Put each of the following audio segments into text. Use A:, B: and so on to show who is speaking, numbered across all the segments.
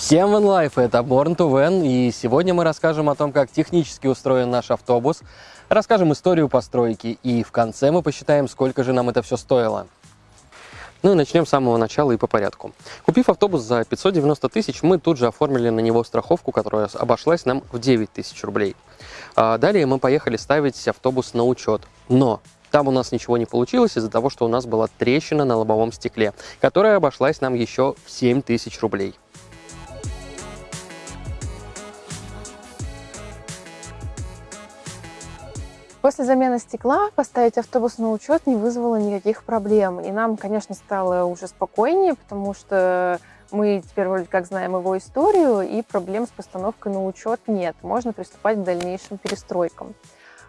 A: Всем Van Life, это Born to Van, и сегодня мы расскажем о том, как технически устроен наш автобус, расскажем историю постройки, и в конце мы посчитаем, сколько же нам это все стоило. Ну и начнем с самого начала и по порядку. Купив автобус за 590 тысяч, мы тут же оформили на него страховку, которая обошлась нам в 9 тысяч рублей. А далее мы поехали ставить автобус на учет. Но там у нас ничего не получилось из-за того, что у нас была трещина на лобовом стекле, которая обошлась нам еще в 7 тысяч рублей.
B: После замены стекла поставить автобус на учет не вызвало никаких проблем. И нам, конечно, стало уже спокойнее, потому что мы теперь вроде как знаем его историю, и проблем с постановкой на учет нет. Можно приступать к дальнейшим перестройкам.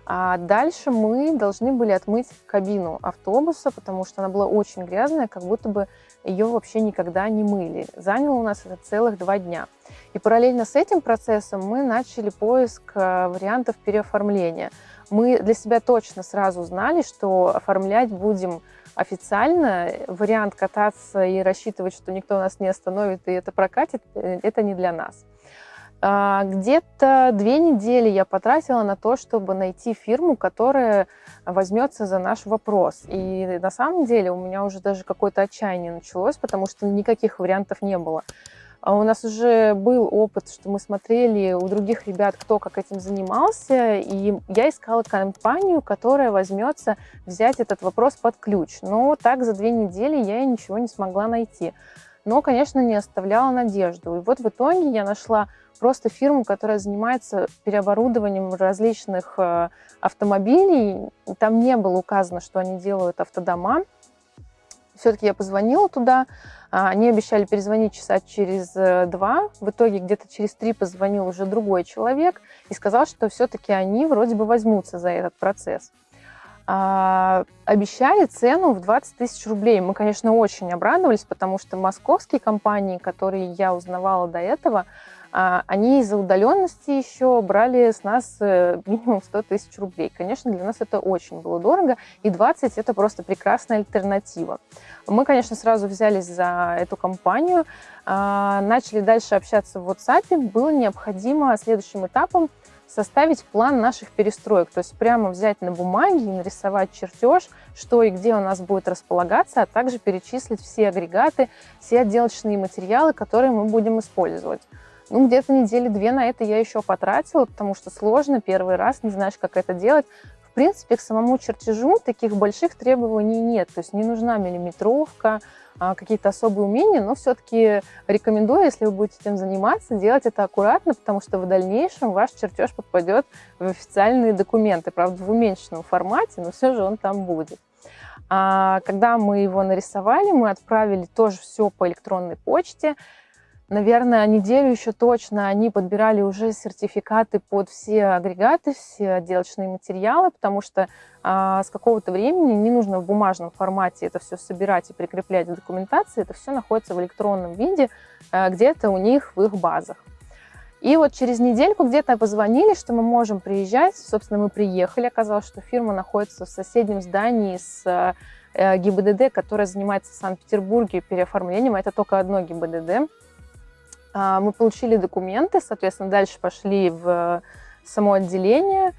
B: А дальше мы должны были отмыть кабину автобуса, потому что она была очень грязная, как будто бы ее вообще никогда не мыли. Заняло у нас это целых два дня. И параллельно с этим процессом мы начали поиск э, вариантов переоформления – мы для себя точно сразу знали, что оформлять будем официально. Вариант кататься и рассчитывать, что никто нас не остановит и это прокатит, э, это не для нас. А, где-то две недели я потратила на то, чтобы найти фирму, которая возьмется за наш вопрос. И на самом деле у меня уже даже какое-то отчаяние началось, потому что никаких вариантов не было. А у нас уже был опыт, что мы смотрели у других ребят, кто как этим занимался, и я искала компанию, которая возьмется взять этот вопрос под ключ. Но так за две недели я ничего не смогла найти. Но, конечно, не оставляла надежду. И вот в итоге я нашла просто фирму, которая занимается переоборудованием различных э, автомобилей. Там не было указано, что они делают автодома. Все-таки я позвонила туда, а, они обещали перезвонить часа через э, два. В итоге где-то через три позвонил уже другой человек и сказал, что все-таки они вроде бы возьмутся за этот процесс. А, обещали цену в 20 тысяч рублей. Мы, конечно, очень обрадовались, потому что московские компании, которые я узнавала до этого, они из-за удаленности еще брали с нас э, минимум 100 тысяч рублей. Конечно, для нас это очень было дорого, и 20 – это просто прекрасная альтернатива. Мы, конечно, сразу взялись за эту компанию, а, начали дальше общаться в WhatsApp. Было необходимо следующим этапом составить план наших перестроек, то есть прямо взять на бумаге и нарисовать чертеж, что и где у нас будет располагаться, а также перечислить все агрегаты, все отделочные материалы, которые мы будем использовать. Ну, где-то недели две на это я еще потратила, потому что сложно, первый раз, не знаешь, как это делать. В принципе, к самому чертежу таких больших требований нет, то есть не нужна миллиметровка, а, какие-то особые умения, но все-таки рекомендую, если вы будете этим заниматься, делать это аккуратно, потому что в дальнейшем ваш чертеж попадет в официальные документы, правда, в уменьшенном формате, но все же он там будет. А когда мы его нарисовали, мы отправили тоже все по электронной почте, наверное, неделю еще точно они подбирали уже сертификаты под все агрегаты, все отделочные материалы, потому что а, с какого-то времени не нужно в бумажном формате это все собирать и прикреплять в документации, это все находится в электронном виде а, где-то у них в их базах. И вот через недельку где-то позвонили, что мы можем приезжать. Собственно, мы приехали. Оказалось, что фирма находится в соседнем здании с э, ГИБДД, которая занимается в Санкт-Петербурге переоформлением. Это только одно ГИБДД. А, мы получили документы, соответственно, дальше пошли в само отделение.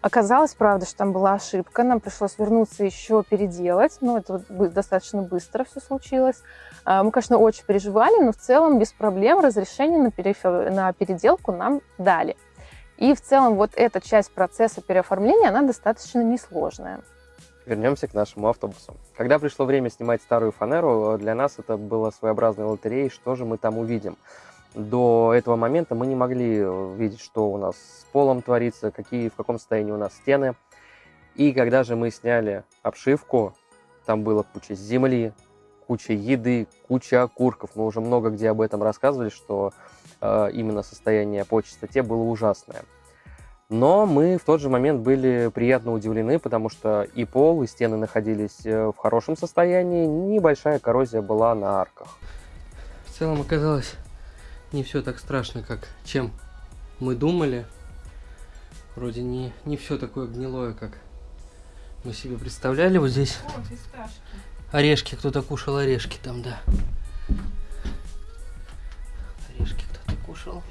B: Оказалось, правда, что там была ошибка, нам пришлось вернуться еще переделать, но это достаточно быстро все случилось. А, мы, конечно, очень переживали, но в целом без проблем разрешение на, переф... на переделку нам дали. И в целом вот эта часть процесса переоформления, она достаточно несложная.
A: Вернемся к нашему автобусу. Когда пришло время снимать старую фанеру, для нас это было своеобразной лотереей, что же мы там увидим до этого момента мы не могли э, видеть, что у нас с полом творится, какие, в каком состоянии у нас стены. И когда же мы сняли обшивку, там было куча земли, куча еды, куча окурков. Мы уже много где об этом рассказывали, что э, именно состояние по чистоте было ужасное. Но мы в тот же момент были приятно удивлены, потому что и пол, и стены находились э, в хорошем состоянии, небольшая коррозия была на арках.
C: В целом оказалось не все так страшно, как чем мы думали. Вроде не, не все такое гнилое, как мы себе представляли. Вот здесь О, орешки, кто-то кушал орешки там, да. Орешки кто пошел.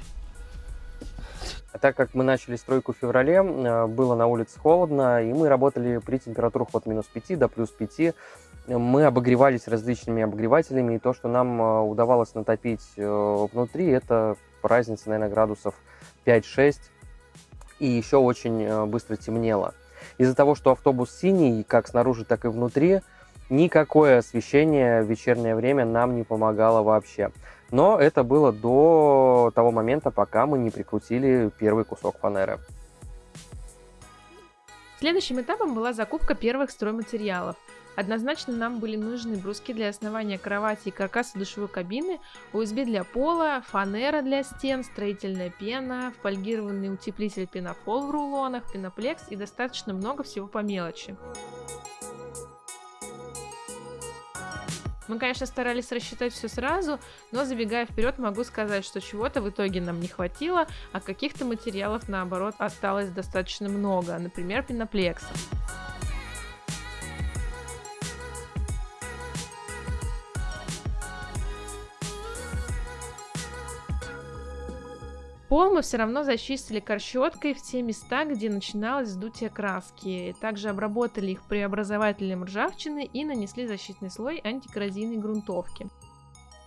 A: А так как мы начали стройку в феврале, э, было на улице холодно, и мы работали при температурах от минус 5 до плюс 5. Мы обогревались различными обогревателями, и то, что нам э, удавалось натопить э, внутри, это разница, наверное, градусов 5-6, и еще очень быстро темнело. Из-за того, что автобус синий, как снаружи, так и внутри, никакое освещение в вечернее время нам не помогало вообще. Но это было до того момента, пока мы не прикрутили первый кусок фанеры.
D: Следующим этапом была закупка первых стройматериалов. Однозначно нам были нужны бруски для основания кровати и каркаса душевой кабины, USB для пола, фанера для стен, строительная пена, фольгированный утеплитель пенофол в рулонах, пеноплекс и достаточно много всего по мелочи. Мы, конечно, старались рассчитать все сразу, но забегая вперед, могу сказать, что чего-то в итоге нам не хватило, а каких-то материалов, наоборот, осталось достаточно много, например, пеноплекса. Пол мы все равно зачистили корщеткой в те места, где начиналось сдутие краски. Также обработали их преобразователем ржавчины и нанесли защитный слой антикоррозийной грунтовки.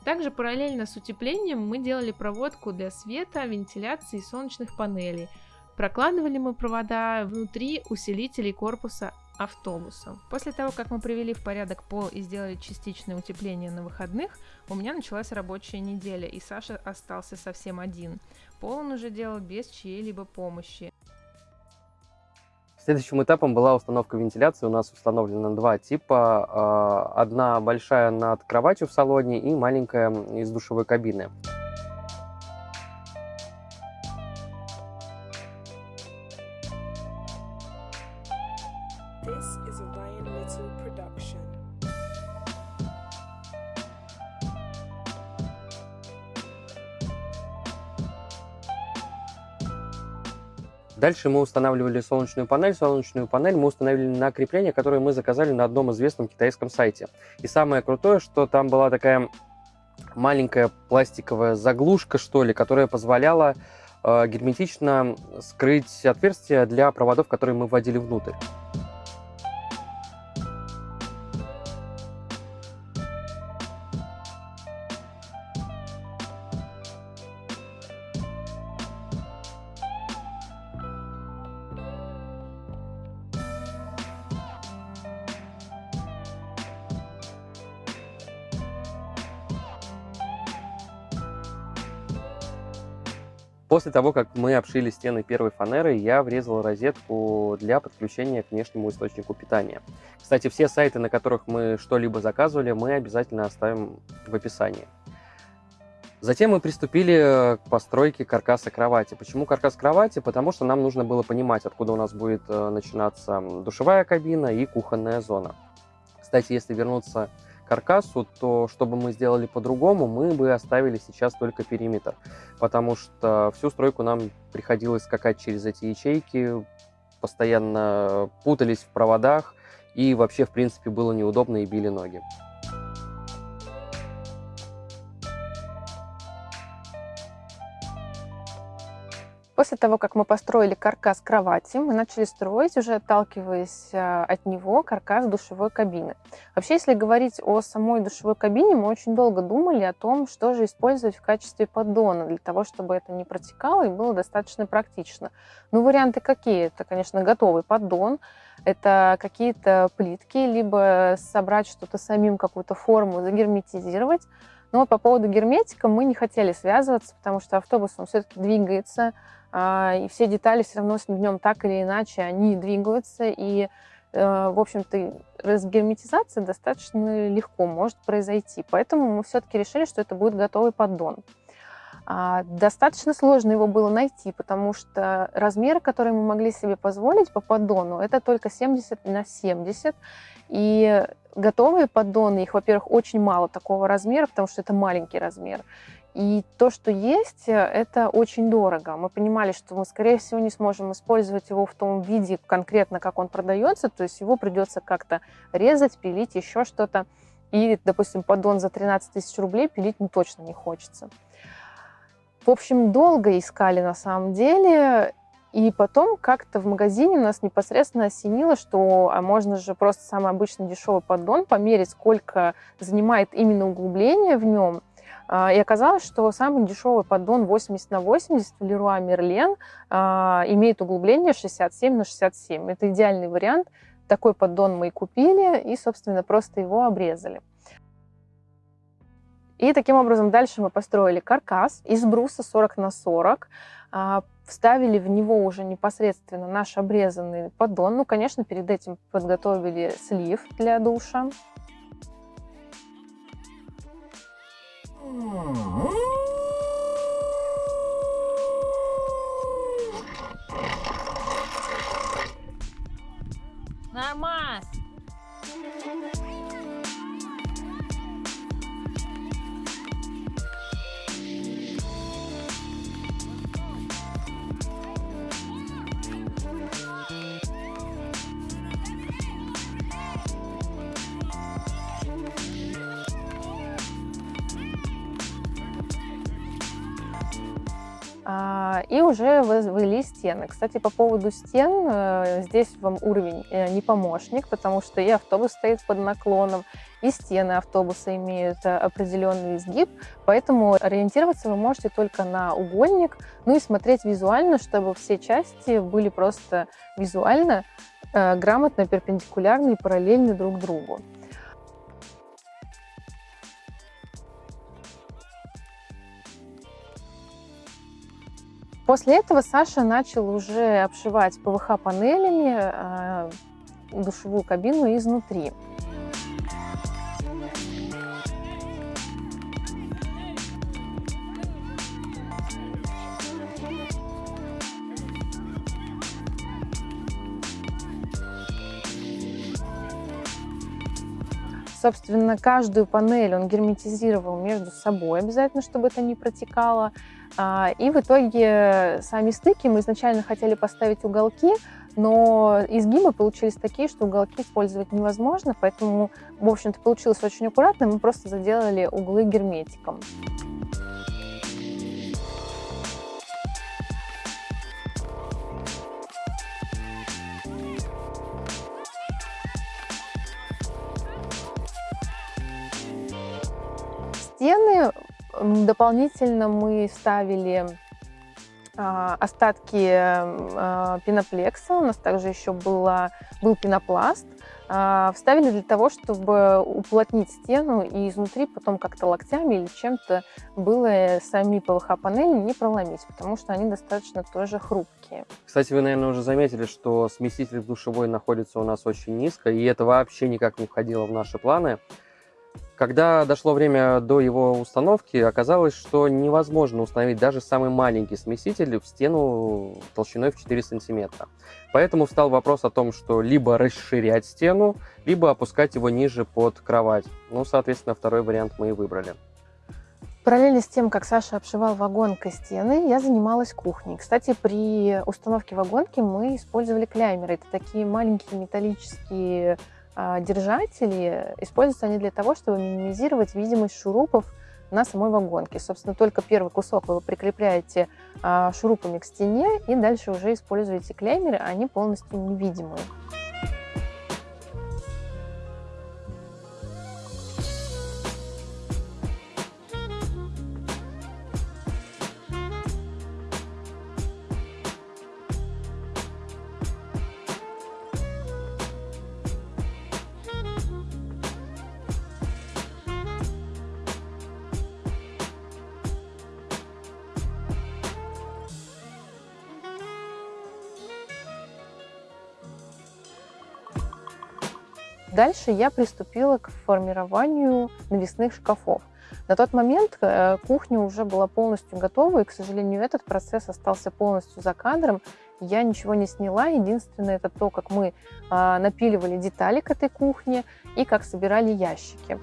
D: Также параллельно с утеплением мы делали проводку для света, вентиляции и солнечных панелей. Прокладывали мы провода внутри усилителей корпуса автобуса. После того, как мы привели в порядок пол и сделали частичное утепление на выходных, у меня началась рабочая неделя, и Саша остался совсем один. Пол он уже делал без чьей-либо помощи.
A: Следующим этапом была установка вентиляции. У нас установлено два типа. А, одна большая над кроватью в салоне и маленькая из душевой кабины. Дальше мы устанавливали солнечную панель. Солнечную панель мы установили на крепление, которое мы заказали на одном известном китайском сайте. И самое крутое, что там была такая маленькая пластиковая заглушка, что ли, которая позволяла э, герметично скрыть отверстия для проводов, которые мы вводили внутрь. После того, как мы обшили стены первой фанерой, я врезал розетку для подключения к внешнему источнику питания. Кстати, все сайты, на которых мы что-либо заказывали, мы обязательно оставим в описании. Затем мы приступили к постройке каркаса кровати. Почему каркас кровати? Потому что нам нужно было понимать, откуда у нас будет э, начинаться душевая кабина и кухонная зона. Кстати, если вернуться каркасу, то чтобы мы сделали по-другому, мы бы оставили сейчас только периметр, потому что всю стройку нам приходилось скакать через эти ячейки, постоянно путались в проводах, и вообще, в принципе, было неудобно и били ноги.
B: После того, как мы построили каркас кровати, мы начали строить, уже отталкиваясь а, от него, каркас душевой кабины. Вообще, если говорить о самой душевой кабине, мы очень долго думали о том, что же использовать в качестве поддона, для того, чтобы это не протекало и было достаточно практично. Ну, варианты какие? Это, конечно, готовый поддон, это какие-то плитки, либо собрать что-то самим, какую-то форму, загерметизировать. Но по поводу герметика мы не хотели связываться, потому что автобус, он все-таки двигается, и все детали все равно с ним так или иначе, они двигаются, и, э, в общем-то, разгерметизация достаточно легко может произойти. Поэтому мы все-таки решили, что это будет готовый поддон. А, достаточно сложно его было найти, потому что размер, который мы могли себе позволить по поддону, это только 70 на 70. И готовые поддоны, их, во-первых, очень мало такого размера, потому что это маленький размер. И то, что есть, э, это очень дорого. Мы понимали, что мы, скорее всего, не сможем использовать его в том виде конкретно, как он продается, то есть его придется как-то резать, пилить, еще что-то. И, допустим, поддон за 13 тысяч рублей пилить ну, точно не хочется. В общем, долго искали на самом деле, и потом как-то в магазине нас непосредственно осенило, что а можно же просто самый обычный дешевый поддон померить, сколько занимает именно углубление в нем. А, и оказалось, что самый дешевый поддон 80 на 80 в Leroy Merlin а, имеет углубление 67 на 67. Это идеальный вариант. Такой поддон мы и купили, и, собственно, просто его обрезали. И таким образом дальше мы построили каркас из бруса 40 на 40, а, вставили в него уже непосредственно наш обрезанный поддон. Ну, конечно, перед этим подготовили слив для душа. 음. И уже возвели стены. Кстати, по поводу стен, э, здесь вам уровень э, не помощник, потому что и автобус стоит под наклоном, и стены автобуса имеют э, определенный изгиб, поэтому ориентироваться вы можете только на угольник, ну и смотреть визуально, чтобы все части были просто визуально грамотно перпендикулярны и параллельны друг другу. После этого Саша начал уже обшивать ПВХ-панелями э, душевую кабину изнутри. Собственно, каждую панель он герметизировал между собой обязательно, чтобы это не протекало. А, и в итоге сами стыки мы изначально хотели поставить уголки, но изгибы получились такие, что уголки использовать невозможно, поэтому, в общем-то, получилось очень аккуратно, мы просто заделали углы герметиком. Стены Дополнительно мы ставили а, остатки а, пеноплекса, у нас также еще было, был пенопласт, а, вставили для того, чтобы уплотнить стену и изнутри потом как-то локтями или чем-то было сами ПВХ-панели не проломить, потому что они достаточно тоже хрупкие.
A: Кстати, вы, наверное, уже заметили, что смеситель в душевой находится у нас очень низко, и это вообще никак не входило в наши планы. Когда дошло время до его установки, оказалось, что невозможно установить даже самый маленький смеситель в стену толщиной в 4 сантиметра. Поэтому встал вопрос о том, что либо расширять стену, либо опускать его ниже под кровать. Ну, соответственно, второй вариант мы и выбрали.
B: Параллельно с тем, как Саша обшивал вагонкой стены, я занималась кухней. Кстати, при установке вагонки мы использовали клеймеры. Это такие маленькие металлические держатели, используются они для того, чтобы минимизировать видимость шурупов на самой вагонке. Собственно, только первый кусок вы прикрепляете а, шурупами к стене и дальше уже используете клеймеры, они полностью невидимые. Дальше я приступила к формированию навесных шкафов. На тот момент э, кухня уже была полностью готова, и, к сожалению, этот процесс остался полностью за кадром. Я ничего не сняла, единственное это то, как мы а, напиливали детали к этой кухне и как собирали ящики.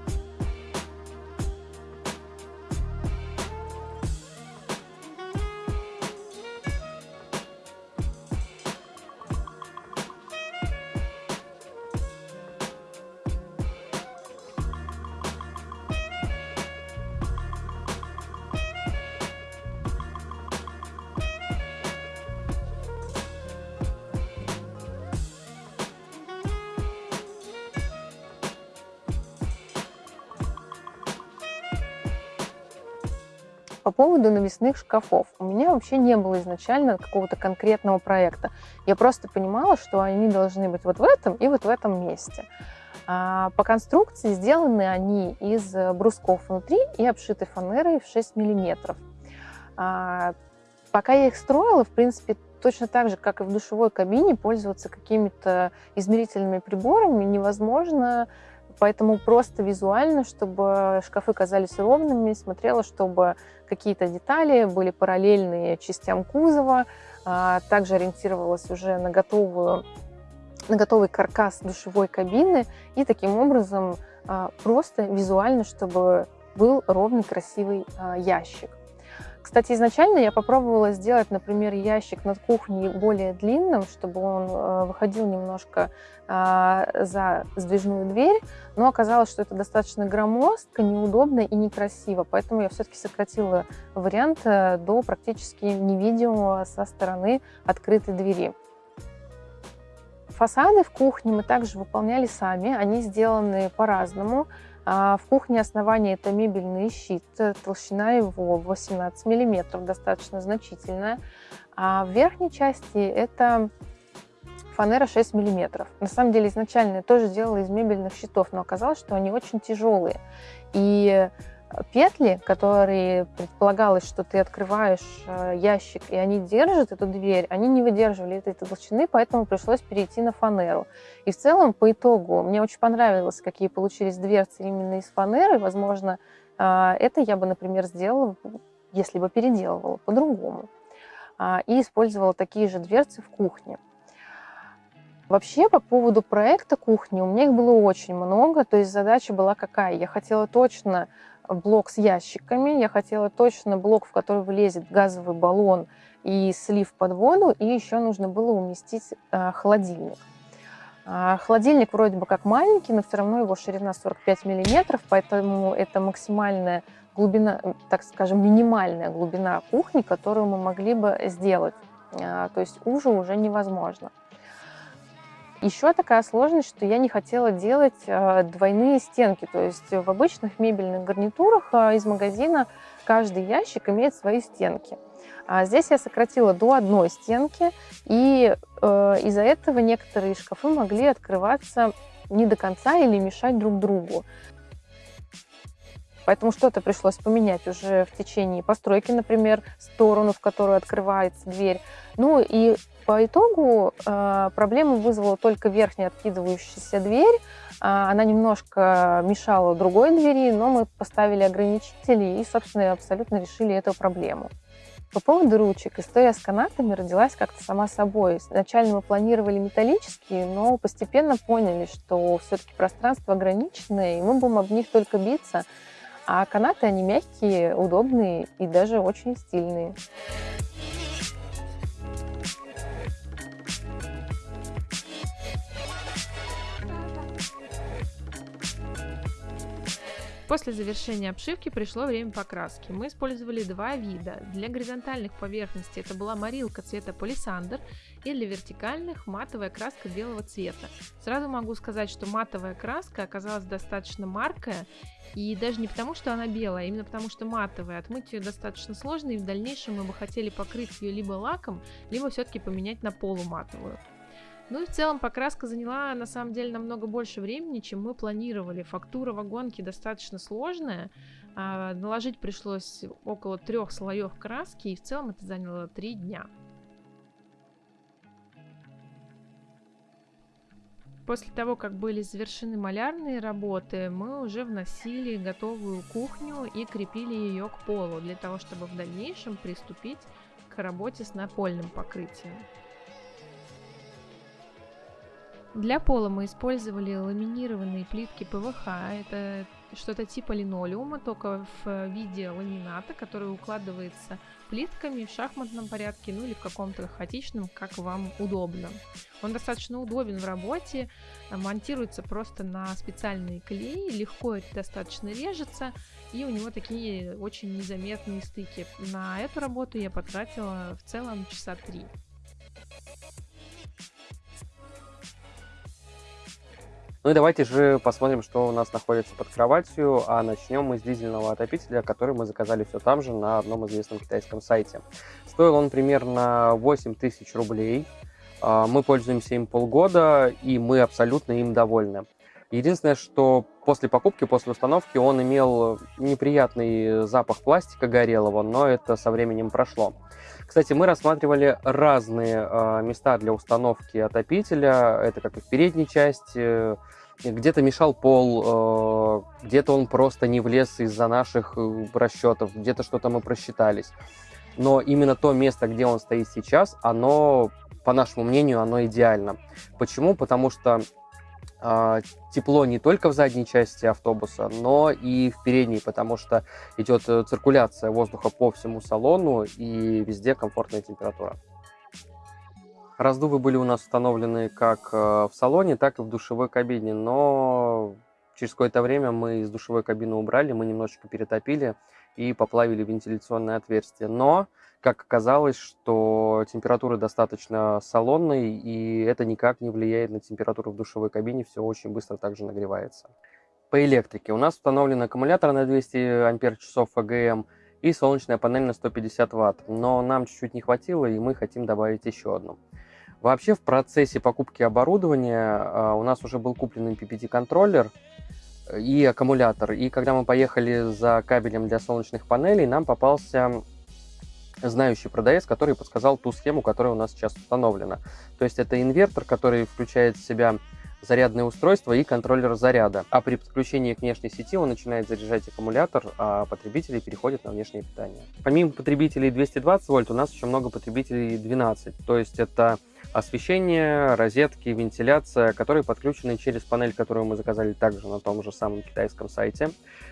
B: Поводу навесных шкафов. У меня вообще не было изначально какого-то конкретного проекта. Я просто понимала, что они должны быть вот в этом и вот в этом месте. А, по конструкции сделаны они из брусков внутри и обшиты фанерой в 6 миллиметров. А, пока я их строила, в принципе, точно так же, как и в душевой кабине, пользоваться какими-то измерительными приборами невозможно, поэтому просто визуально, чтобы шкафы казались ровными, смотрела, чтобы какие-то детали были параллельные частям кузова, а, также ориентировалась уже на готовую на готовый каркас душевой кабины и таким образом а, просто визуально, чтобы был ровный красивый ящик. Кстати, изначально я попробовала сделать, например, ящик над кухней более длинным, чтобы он э, выходил немножко а, за сдвижную дверь, но оказалось, что это достаточно громоздко, неудобно и некрасиво, поэтому я все-таки сократила вариант э, до практически невидимого со стороны открытой двери. Фасады в кухне мы также выполняли сами, они сделаны по-разному. А в кухне основания это мебельный щит, э, толщина его 18 миллиметров, достаточно значительная. А в верхней части это фанера 6 миллиметров. На самом деле изначально я тоже делала из мебельных щитов, но оказалось, что они очень тяжелые. И петли, которые предполагалось, что ты открываешь э, ящик, и они держат эту дверь, они не выдерживали этой толщины, поэтому пришлось перейти на фанеру. И в целом, по итогу, мне очень понравилось, какие получились дверцы именно из фанеры. Возможно, э, это я бы, например, сделала, если бы переделывала по-другому. А, и использовала такие же дверцы в кухне. Вообще, по поводу проекта кухни, у меня их было очень много, то есть задача была какая? Я хотела точно блок с ящиками. Я хотела точно блок, в который влезет газовый баллон и слив под воду. И еще нужно было уместить э, холодильник. А, холодильник вроде бы как маленький, но все равно его ширина 45 миллиметров, поэтому это максимальная глубина, так скажем, минимальная глубина кухни, которую мы могли бы сделать. А, то есть уже уже невозможно. Еще такая сложность, что я не хотела делать э, двойные стенки. То есть в обычных мебельных гарнитурах э, из магазина каждый ящик имеет свои стенки. А здесь я сократила до одной стенки, и э, из-за этого некоторые шкафы могли открываться не до конца или мешать друг другу. Поэтому что-то пришлось поменять уже в течение постройки, например, сторону, в которую открывается дверь. Ну и по итогу э, проблему вызвала только верхняя откидывающаяся дверь. Э, она немножко мешала другой двери, но мы поставили ограничители и, собственно, абсолютно решили эту проблему. По поводу ручек, история с канатами родилась как-то сама собой. Изначально мы планировали металлические, но постепенно поняли, что все-таки пространство ограниченное, и мы будем об них только биться. А канаты, они мягкие, удобные и даже очень стильные.
D: После завершения обшивки пришло время покраски. Мы использовали два вида. Для горизонтальных поверхностей это была морилка цвета палисандр и для вертикальных матовая краска белого цвета. Сразу могу сказать, что матовая краска оказалась достаточно маркая и даже не потому, что она белая, а именно потому, что матовая. Отмыть ее достаточно сложно и в дальнейшем мы бы хотели покрыть ее либо лаком, либо все-таки поменять на полуматовую. Ну и в целом покраска заняла на самом деле намного больше времени, чем мы планировали. Фактура вагонки достаточно сложная. А, наложить пришлось около трех слоев краски, и в целом это заняло три дня. После того, как были завершены малярные работы, мы уже вносили готовую кухню и крепили ее к полу, для того, чтобы в дальнейшем приступить к работе с напольным покрытием. Для пола мы использовали ламинированные плитки ПВХ. Это что-то типа линолеума, только в виде ламината, который укладывается плитками в шахматном порядке, ну или в каком-то хаотичном, как вам удобно. Он достаточно удобен в работе, монтируется просто на специальные клеи, легко это достаточно режется, и у него такие очень незаметные стыки. На эту работу я потратила в целом часа три.
A: Ну и давайте же посмотрим, что у нас находится под кроватью, а начнем мы с дизельного отопителя, который мы заказали все там же на одном известном китайском сайте. Стоил он примерно 8 тысяч рублей, а, мы пользуемся им полгода, и мы абсолютно им довольны. Единственное, что после покупки, после установки он имел неприятный запах пластика горелого, но это со временем прошло. Кстати, мы рассматривали разные э, места для установки отопителя. Это как и в передней части, где-то мешал пол, э, где-то он просто не влез из-за наших э, расчетов, где-то что-то мы просчитались. Но именно то место, где он стоит сейчас, оно, по нашему мнению, оно идеально. Почему? Потому что тепло не только в задней части автобуса, но и в передней, потому что идет э, циркуляция воздуха по всему салону и везде комфортная температура. Раздувы были у нас установлены как э, в салоне, так и в душевой кабине, но через какое-то время мы из душевой кабины убрали, мы немножечко перетопили и поплавили вентиляционное отверстие. Но как оказалось, что температура достаточно салонной, и это никак не влияет на температуру в душевой кабине, все очень быстро также нагревается. По электрике у нас установлен аккумулятор на 200 ампер-часов АГМ и солнечная панель на 150 ватт, но нам чуть-чуть не хватило, и мы хотим добавить еще одну. Вообще в процессе покупки оборудования а, у нас уже был куплен MPPT-контроллер и аккумулятор, и когда мы поехали за кабелем для солнечных панелей, нам попался знающий продавец, который подсказал ту схему, которая у нас сейчас установлена. То есть это инвертор, который включает в себя зарядное устройство и контроллер заряда. А при подключении к внешней сети он начинает заряжать аккумулятор, а потребители переходят на внешнее питание. Помимо потребителей 220 вольт, у нас еще много потребителей 12. То есть это освещение, розетки, вентиляция, которые подключены через панель, которую мы заказали также на том же самом китайском сайте.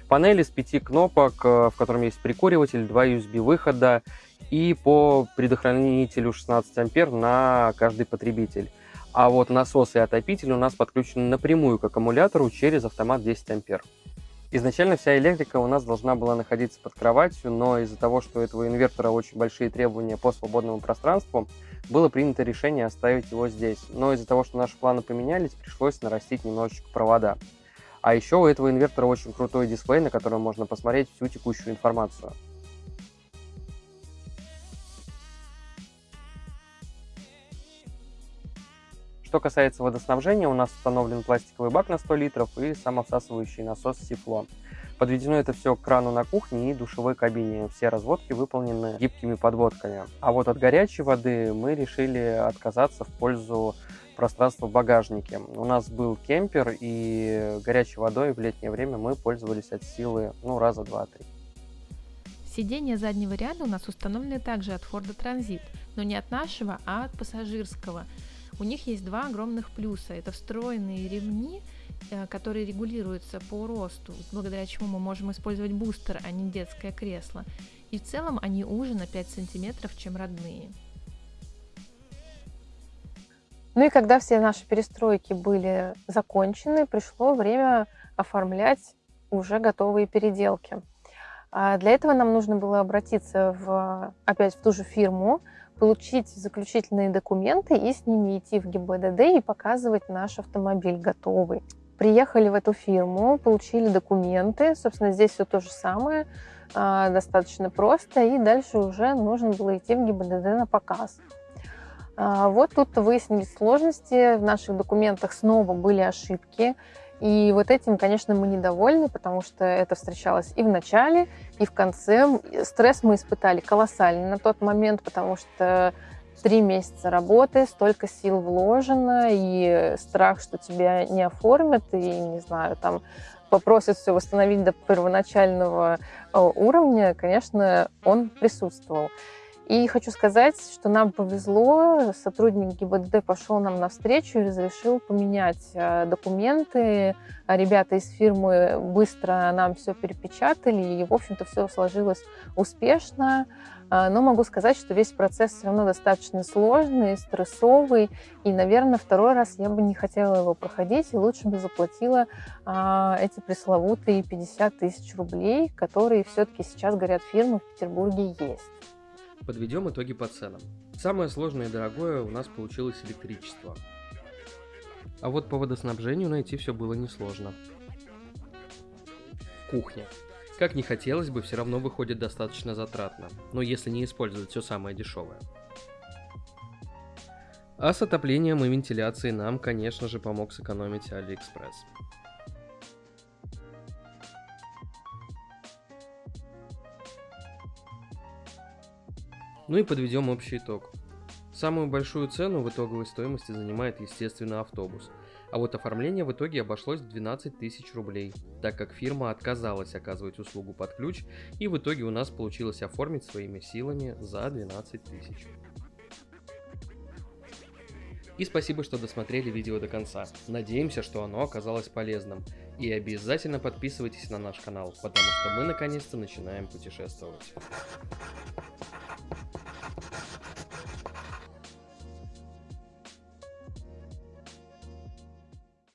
A: Панель из пяти кнопок, э, в котором есть прикуриватель, два USB-выхода и по предохранителю 16 ампер на каждый потребитель. А вот насос и отопитель у нас подключены напрямую к аккумулятору через автомат 10 ампер. Изначально вся электрика у нас должна была находиться под кроватью, но из-за того, что у этого инвертора очень большие требования по свободному пространству, было принято решение оставить его здесь. Но из-за того, что наши планы поменялись, пришлось нарастить немножечко провода. А еще у этого инвертора очень крутой дисплей, на котором можно посмотреть всю текущую информацию. Что касается водоснабжения, у нас установлен пластиковый бак на 100 литров и самовсасывающий насос Сифло. Подведено это все к крану на кухне и душевой кабине. Все разводки выполнены гибкими подводками. А вот от горячей воды мы решили отказаться в пользу пространства в багажнике. У нас был кемпер, и горячей водой в летнее время мы пользовались от силы ну, раза два-три.
D: Сиденья заднего ряда у нас установлены также от Ford Transit, но не от нашего, а от пассажирского – у них есть два огромных плюса. Это встроенные ремни, э, которые регулируются по росту, благодаря чему мы можем использовать бустер, а не детское кресло. И в целом они уже на 5 сантиметров, чем родные.
B: Ну и когда все наши перестройки были закончены, пришло время оформлять уже готовые переделки. А для этого нам нужно было обратиться в, опять в ту же фирму, получить заключительные документы и с ними идти в ГИБДД и показывать наш автомобиль готовый. Приехали в эту фирму, получили документы, собственно, здесь все то же самое, а, достаточно просто, и дальше уже нужно было идти в ГИБДД на показ. А, вот тут выяснились сложности, в наших документах снова были ошибки, и вот этим, конечно, мы недовольны, потому что это встречалось и в начале, и в конце. Стресс мы испытали колоссальный на тот момент, потому что три месяца работы, столько сил вложено, и страх, что тебя не оформят, и, не знаю, там попросят все восстановить до первоначального э, уровня, конечно, он присутствовал. И хочу сказать, что нам повезло, сотрудник ГИБДД пошел нам навстречу и разрешил поменять э, документы. Ребята из фирмы быстро нам все перепечатали, и, в общем-то, все сложилось успешно. А, но могу сказать, что весь процесс все равно достаточно сложный, стрессовый, и, наверное, второй раз я бы не хотела его проходить, и лучше бы заплатила а, эти пресловутые 50 тысяч рублей, которые все-таки сейчас, говорят, фирмы в Петербурге есть.
C: Подведем итоги по ценам. Самое сложное и дорогое у нас получилось электричество.
A: А вот по водоснабжению найти все было несложно. Кухня. Как не хотелось бы, все равно выходит достаточно затратно, но если не использовать все самое дешевое. А с отоплением и вентиляцией нам, конечно же, помог сэкономить Алиэкспресс. Ну и подведем общий итог. Самую большую цену в итоговой стоимости занимает, естественно, автобус. А вот оформление в итоге обошлось в 12 тысяч рублей, так как фирма отказалась оказывать услугу под ключ, и в итоге у нас получилось оформить своими силами за 12 тысяч. И спасибо, что досмотрели видео до конца. Надеемся, что оно оказалось полезным. И обязательно подписывайтесь на наш канал, потому что мы наконец-то начинаем путешествовать.